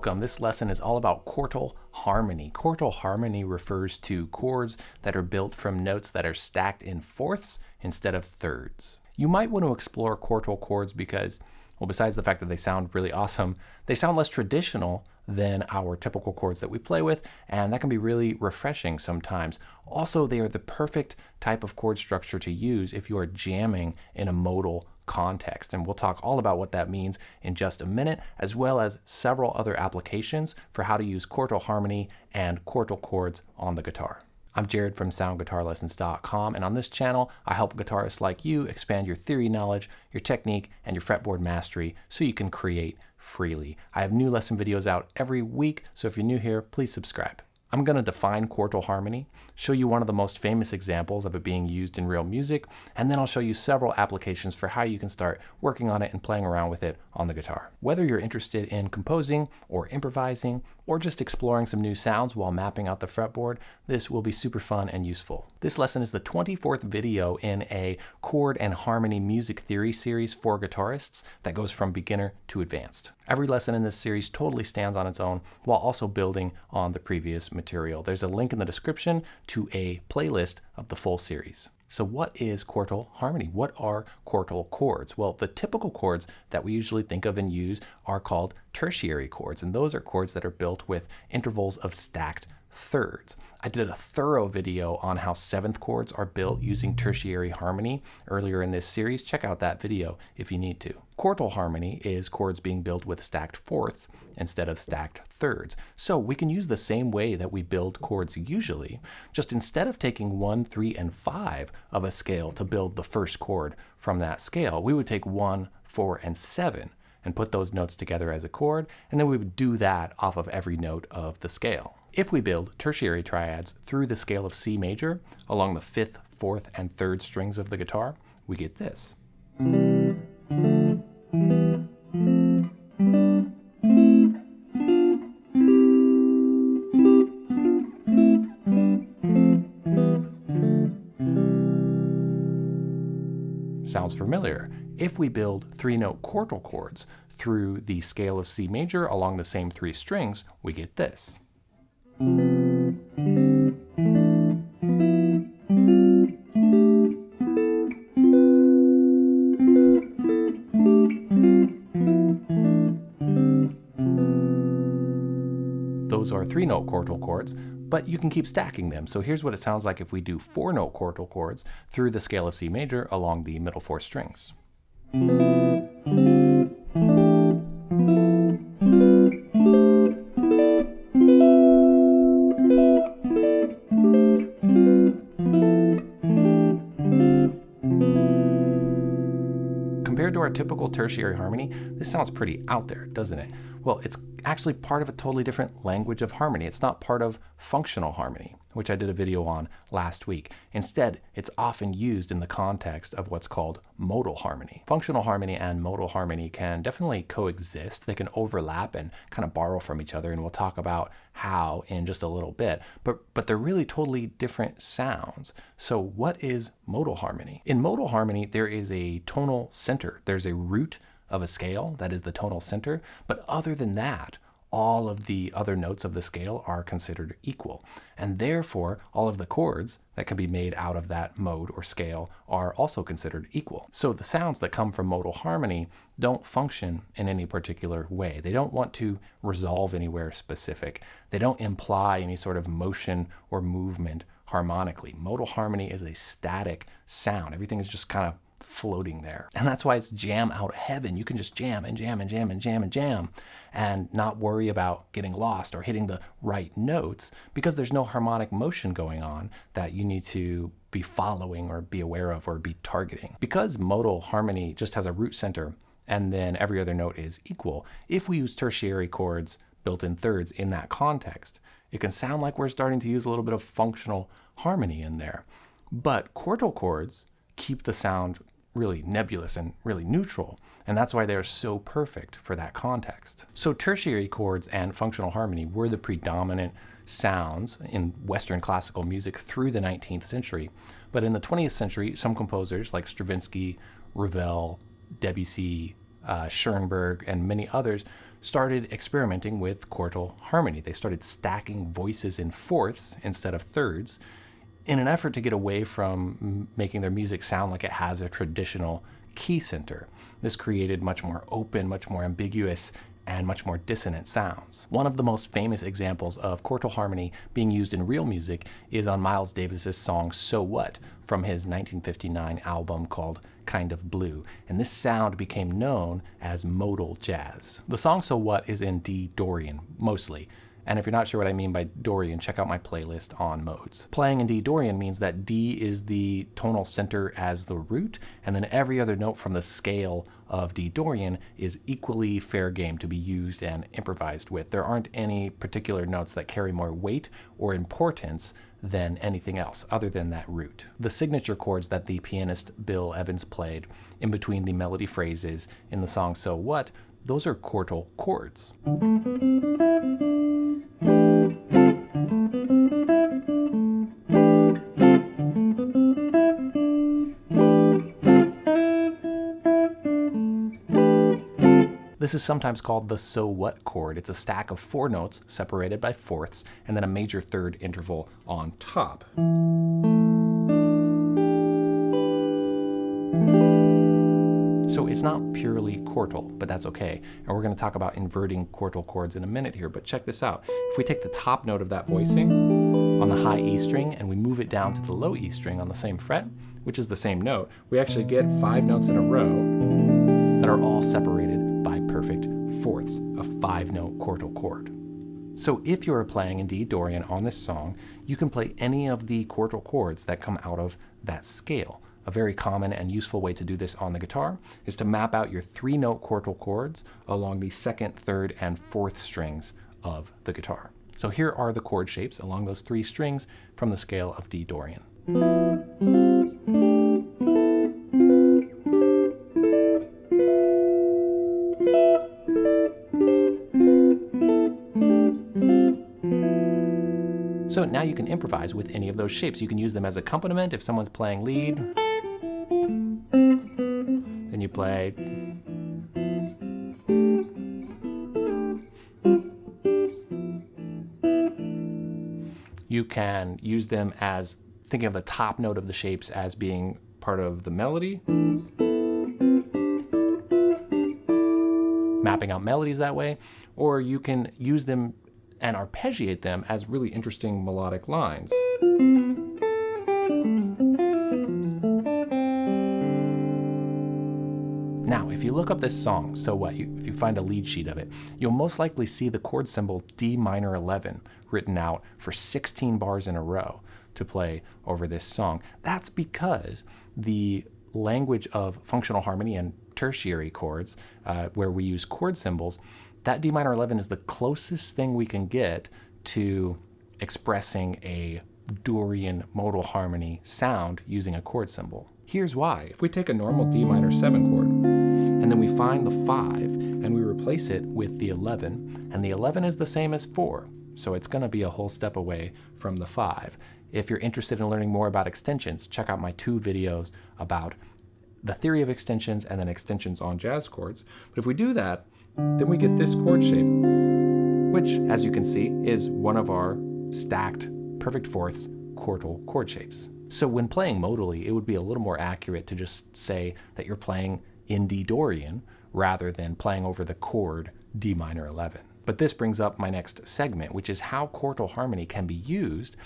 Welcome. This lesson is all about quartal harmony. Quartal harmony refers to chords that are built from notes that are stacked in fourths instead of thirds. You might want to explore quartal chords because, well, besides the fact that they sound really awesome, they sound less traditional than our typical chords that we play with, and that can be really refreshing sometimes. Also, they are the perfect type of chord structure to use if you are jamming in a modal context. And we'll talk all about what that means in just a minute, as well as several other applications for how to use quartal harmony and quartal chords on the guitar. I'm Jared from soundguitarlessons.com, and on this channel, I help guitarists like you expand your theory knowledge, your technique, and your fretboard mastery so you can create freely. I have new lesson videos out every week, so if you're new here, please subscribe. I'm going to define quartal harmony, show you one of the most famous examples of it being used in real music, and then I'll show you several applications for how you can start working on it and playing around with it on the guitar. Whether you're interested in composing or improvising or just exploring some new sounds while mapping out the fretboard, this will be super fun and useful. This lesson is the 24th video in a chord and harmony music theory series for guitarists that goes from beginner to advanced. Every lesson in this series totally stands on its own while also building on the previous material. There's a link in the description to a playlist of the full series. So what is quartal harmony? What are quartal chords? Well, the typical chords that we usually think of and use are called tertiary chords, and those are chords that are built with intervals of stacked thirds. I did a thorough video on how seventh chords are built using tertiary harmony earlier in this series. Check out that video if you need to. Quartal harmony is chords being built with stacked fourths instead of stacked thirds. So we can use the same way that we build chords usually, just instead of taking one, three, and five of a scale to build the first chord from that scale, we would take one, four, and seven and put those notes together as a chord, and then we would do that off of every note of the scale. If we build tertiary triads through the scale of C major along the fifth, fourth, and third strings of the guitar, we get this. Sounds familiar. If we build three-note quartal chords through the scale of C major along the same three strings, we get this. Three note quartal chords, but you can keep stacking them. So here's what it sounds like if we do four note quartal chords through the scale of C major along the middle four strings. Compared to our typical tertiary harmony, this sounds pretty out there, doesn't it? Well, it's actually part of a totally different language of harmony. It's not part of functional harmony, which I did a video on last week. Instead, it's often used in the context of what's called modal harmony. Functional harmony and modal harmony can definitely coexist. They can overlap and kind of borrow from each other, and we'll talk about how in just a little bit. But, but they're really totally different sounds. So what is modal harmony? In modal harmony, there is a tonal center. There's a root of a scale, that is the tonal center. But other than that, all of the other notes of the scale are considered equal. And therefore, all of the chords that can be made out of that mode or scale are also considered equal. So the sounds that come from modal harmony don't function in any particular way. They don't want to resolve anywhere specific. They don't imply any sort of motion or movement harmonically. Modal harmony is a static sound. Everything is just kind of floating there. And that's why it's jam out of heaven. You can just jam and jam and jam and jam and jam and not worry about getting lost or hitting the right notes because there's no harmonic motion going on that you need to be following or be aware of or be targeting. Because modal harmony just has a root center and then every other note is equal, if we use tertiary chords built in thirds in that context, it can sound like we're starting to use a little bit of functional harmony in there. But quartal chords keep the sound really nebulous and really neutral. And that's why they're so perfect for that context. So tertiary chords and functional harmony were the predominant sounds in Western classical music through the 19th century. But in the 20th century, some composers like Stravinsky, Ravel, Debussy, uh, Schoenberg, and many others started experimenting with quartal harmony. They started stacking voices in fourths instead of thirds in an effort to get away from making their music sound like it has a traditional key center. This created much more open, much more ambiguous, and much more dissonant sounds. One of the most famous examples of quartal harmony being used in real music is on Miles Davis's song So What from his 1959 album called Kind of Blue, and this sound became known as modal jazz. The song So What is in D Dorian mostly, and if you're not sure what I mean by Dorian, check out my playlist on modes. Playing in D Dorian means that D is the tonal center as the root, and then every other note from the scale of D Dorian is equally fair game to be used and improvised with. There aren't any particular notes that carry more weight or importance than anything else other than that root. The signature chords that the pianist Bill Evans played in between the melody phrases in the song So What, those are quartal chords. This is sometimes called the so what chord. It's a stack of four notes separated by fourths and then a major third interval on top. So it's not purely quartal, but that's okay. And we're going to talk about inverting quartal chords in a minute here, but check this out. If we take the top note of that voicing on the high E string and we move it down to the low E string on the same fret, which is the same note, we actually get five notes in a row that are all separated by perfect fourths, a five note quartal chord. So if you're playing in D Dorian on this song, you can play any of the quartal chords that come out of that scale. A very common and useful way to do this on the guitar is to map out your three note quartal chords along the second, third, and fourth strings of the guitar. So here are the chord shapes along those three strings from the scale of D Dorian. So now you can improvise with any of those shapes. You can use them as accompaniment if someone's playing lead. Then you play. You can use them as thinking of the top note of the shapes as being part of the melody. Mapping out melodies that way. Or you can use them and arpeggiate them as really interesting melodic lines. Now, if you look up this song, so what, you, if you find a lead sheet of it, you'll most likely see the chord symbol D minor 11 written out for 16 bars in a row to play over this song. That's because the language of functional harmony and tertiary chords, uh, where we use chord symbols, that D minor 11 is the closest thing we can get to expressing a Dorian modal harmony sound using a chord symbol. Here's why. If we take a normal D minor 7 chord, and then we find the 5, and we replace it with the 11, and the 11 is the same as 4, so it's going to be a whole step away from the 5. If you're interested in learning more about extensions, check out my two videos about the theory of extensions and then extensions on jazz chords. But if we do that, then we get this chord shape, which, as you can see, is one of our stacked perfect fourths quartal chord shapes. So when playing modally, it would be a little more accurate to just say that you're playing in D Dorian rather than playing over the chord D minor 11. But this brings up my next segment, which is how quartal harmony can be used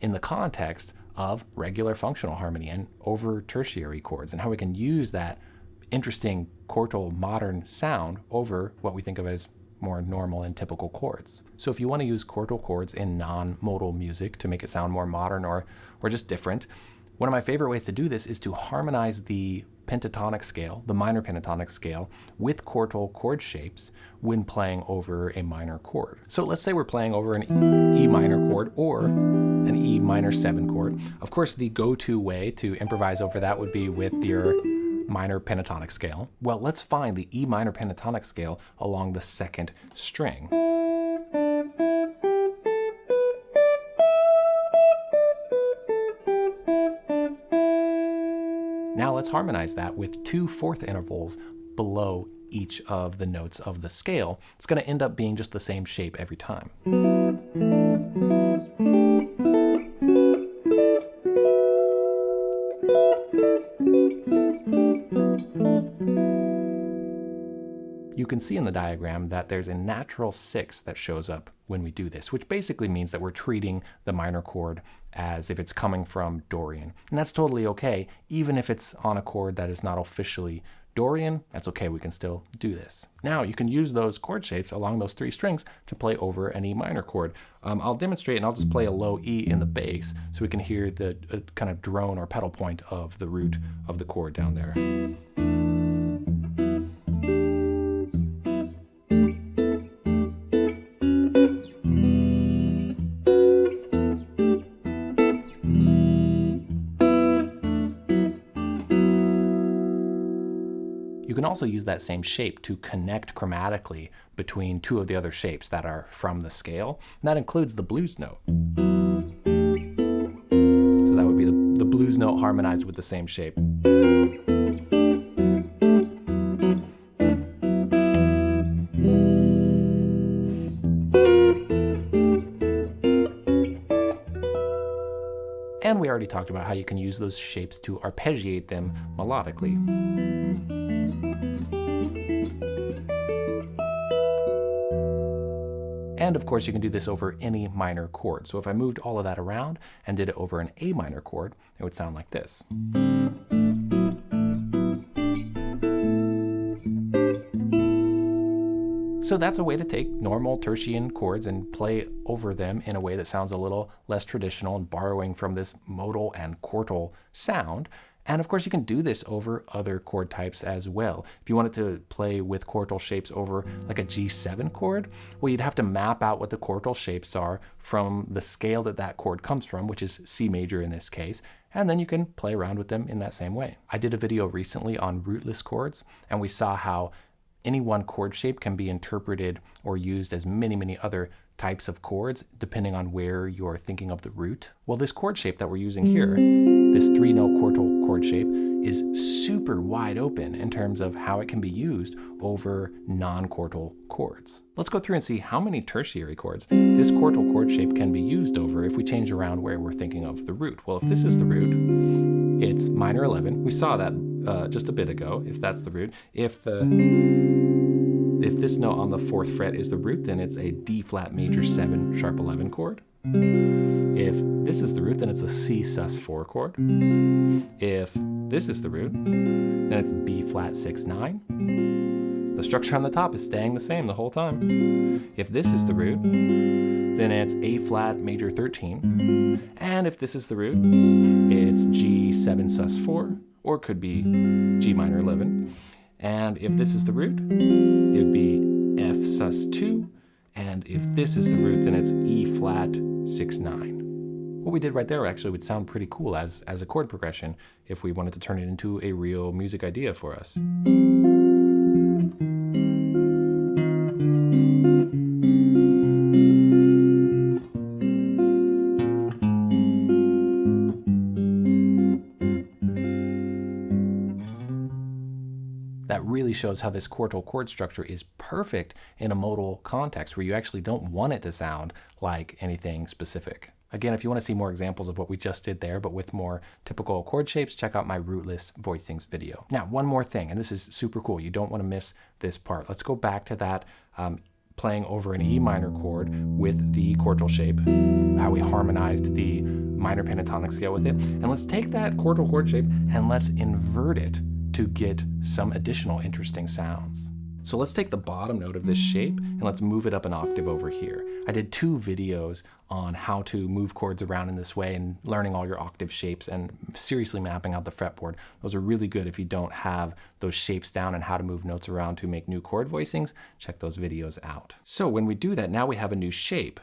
in the context of regular functional harmony and over tertiary chords, and how we can use that interesting quartal modern sound over what we think of as more normal and typical chords. So if you want to use quartal chords in non-modal music to make it sound more modern or, or just different, one of my favorite ways to do this is to harmonize the pentatonic scale, the minor pentatonic scale, with quartal chord shapes when playing over a minor chord. So let's say we're playing over an E minor chord or an E minor 7 chord. Of course, the go-to way to improvise over that would be with your minor pentatonic scale? Well, let's find the E minor pentatonic scale along the second string. Let's harmonize that with two fourth intervals below each of the notes of the scale, it's going to end up being just the same shape every time. You can see in the diagram that there's a natural six that shows up when we do this, which basically means that we're treating the minor chord as if it's coming from Dorian. And that's totally okay, even if it's on a chord that is not officially Dorian, that's okay, we can still do this. Now you can use those chord shapes along those three strings to play over an E minor chord. Um, I'll demonstrate and I'll just play a low E in the bass so we can hear the uh, kind of drone or pedal point of the root of the chord down there. Also use that same shape to connect chromatically between two of the other shapes that are from the scale. And that includes the blues note. So that would be the, the blues note harmonized with the same shape. And we already talked about how you can use those shapes to arpeggiate them melodically. And of course, you can do this over any minor chord. So if I moved all of that around and did it over an A minor chord, it would sound like this. So that's a way to take normal tertian chords and play over them in a way that sounds a little less traditional and borrowing from this modal and quartal sound. And of course, you can do this over other chord types as well. If you wanted to play with quartal shapes over like a G7 chord, well, you'd have to map out what the quartal shapes are from the scale that that chord comes from, which is C major in this case, and then you can play around with them in that same way. I did a video recently on rootless chords, and we saw how any one chord shape can be interpreted or used as many, many other types of chords depending on where you're thinking of the root. Well, this chord shape that we're using here, this three note quartal chord shape, is super wide open in terms of how it can be used over non-quartal chords. Let's go through and see how many tertiary chords this quartal chord shape can be used over if we change around where we're thinking of the root. Well, if this is the root, it's minor 11. We saw that uh, just a bit ago, if that's the root. If the if this note on the fourth fret is the root, then it's a D flat major 7 sharp 11 chord. If this is the root, then it's a C sus 4 chord. If this is the root, then it's B flat 6 9. The structure on the top is staying the same the whole time. If this is the root, then it's A flat major 13. And if this is the root, it's G7 sus 4, or it could be G minor 11. And if this is the root, it would be F sus 2. And if this is the root, then it's E flat 6 9. What we did right there actually would sound pretty cool as, as a chord progression if we wanted to turn it into a real music idea for us. Shows how this quartal chord structure is perfect in a modal context where you actually don't want it to sound like anything specific. Again, if you want to see more examples of what we just did there, but with more typical chord shapes, check out my rootless voicings video. Now, one more thing, and this is super cool. You don't want to miss this part. Let's go back to that um, playing over an E minor chord with the quartal shape, how we harmonized the minor pentatonic scale with it. And let's take that quartal chord shape and let's invert it to get some additional interesting sounds. So let's take the bottom note of this shape and let's move it up an octave over here. I did two videos on how to move chords around in this way and learning all your octave shapes and seriously mapping out the fretboard. Those are really good if you don't have those shapes down and how to move notes around to make new chord voicings. Check those videos out. So when we do that, now we have a new shape.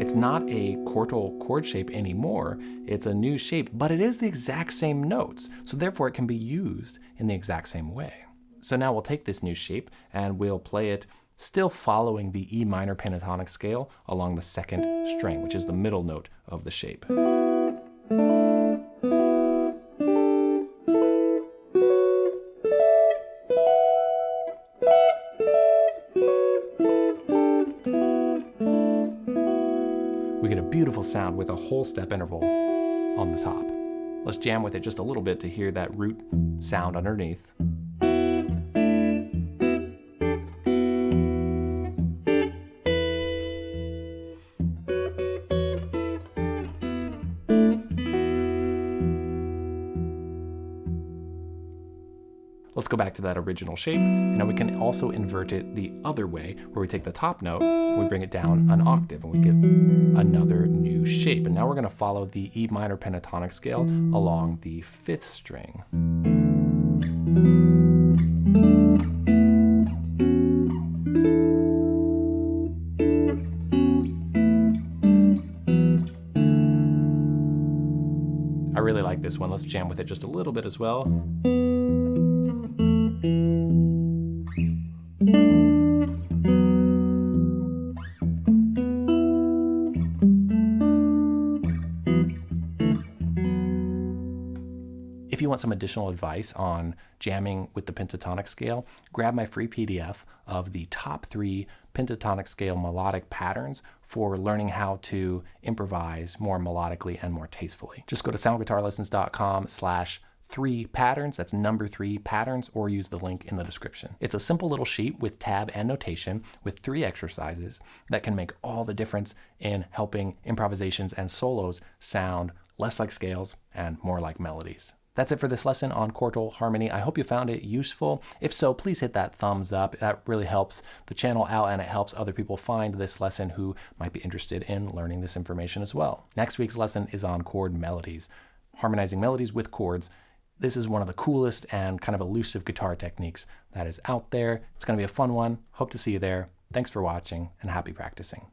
It's not a quartal chord shape anymore. It's a new shape, but it is the exact same notes. So therefore it can be used in the exact same way. So now we'll take this new shape and we'll play it still following the E minor pentatonic scale along the second string, which is the middle note of the shape. Beautiful sound with a whole step interval on the top. Let's jam with it just a little bit to hear that root sound underneath. Let's go back to that original shape, and now we can also invert it the other way, where we take the top note, we bring it down an octave, and we get another new shape. And now we're gonna follow the E minor pentatonic scale along the fifth string. I really like this one. Let's jam with it just a little bit as well. You want some additional advice on jamming with the pentatonic scale, grab my free PDF of the top three pentatonic scale melodic patterns for learning how to improvise more melodically and more tastefully. Just go to soundguitarlessons.com slash three patterns, that's number three patterns, or use the link in the description. It's a simple little sheet with tab and notation with three exercises that can make all the difference in helping improvisations and solos sound less like scales and more like melodies. That's it for this lesson on quartal harmony. I hope you found it useful. If so, please hit that thumbs up. That really helps the channel out and it helps other people find this lesson who might be interested in learning this information as well. Next week's lesson is on chord melodies, harmonizing melodies with chords. This is one of the coolest and kind of elusive guitar techniques that is out there. It's going to be a fun one. Hope to see you there. Thanks for watching and happy practicing.